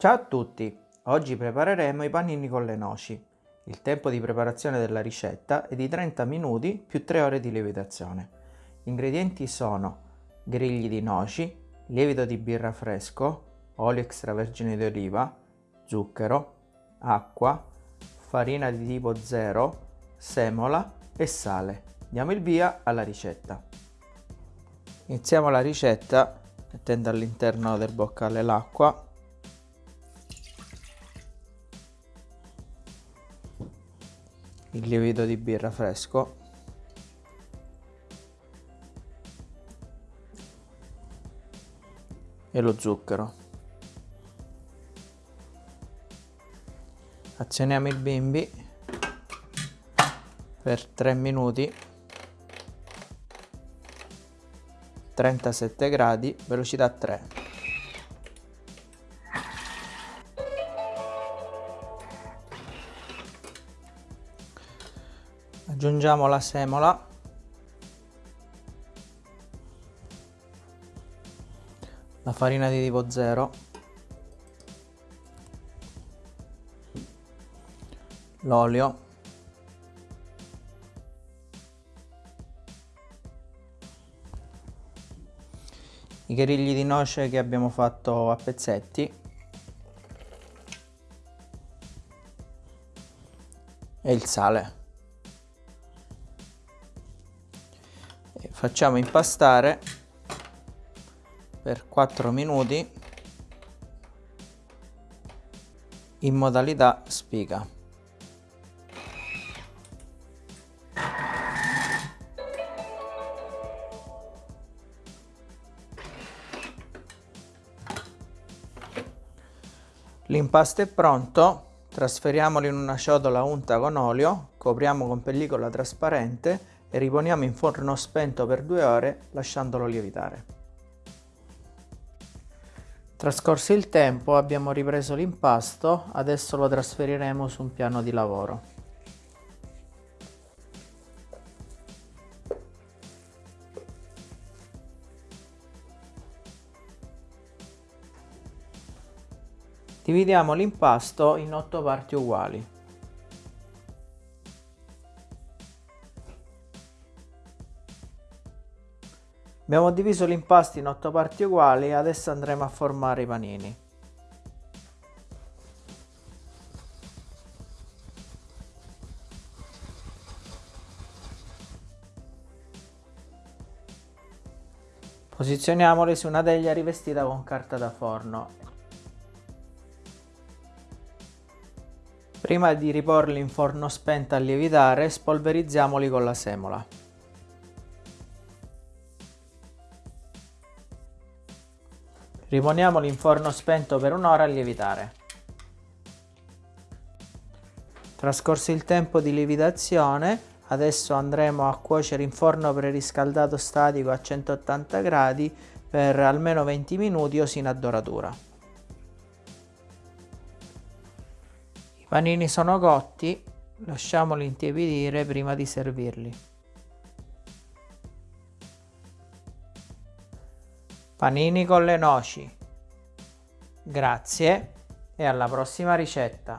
Ciao a tutti! Oggi prepareremo i panini con le noci. Il tempo di preparazione della ricetta è di 30 minuti più 3 ore di lievitazione. Gli ingredienti sono grigli di noci, lievito di birra fresco, olio extravergine di oliva, zucchero, acqua, farina di tipo 0, semola e sale. Diamo il via alla ricetta. Iniziamo la ricetta mettendo all'interno del boccale l'acqua il lievito di birra fresco. E lo zucchero. Azioniamo il bimbi per 3 minuti. 37 gradi velocità 3 aggiungiamo la semola. La farina di tipo 0 l'olio. I grigli di noce che abbiamo fatto a pezzetti. E il sale facciamo impastare per 4 minuti in modalità spiga. L'impasto è pronto, trasferiamolo in una ciotola unta con olio, copriamo con pellicola trasparente e riponiamo in forno spento per due ore lasciandolo lievitare. Trascorso il tempo abbiamo ripreso l'impasto, adesso lo trasferiremo su un piano di lavoro. Dividiamo l'impasto in 8 parti uguali. Abbiamo diviso l'impasto in 8 parti uguali e adesso andremo a formare i panini. Posizioniamoli su una teglia rivestita con carta da forno Prima di riporli in forno spento a lievitare, spolverizziamoli con la semola. Riponiamoli in forno spento per un'ora a lievitare. Trascorso il tempo di lievitazione, adesso andremo a cuocere in forno preriscaldato statico a 180 gradi per almeno 20 minuti o sino a doratura. panini sono cotti, lasciamoli intiepidire prima di servirli. Panini con le noci. Grazie e alla prossima ricetta.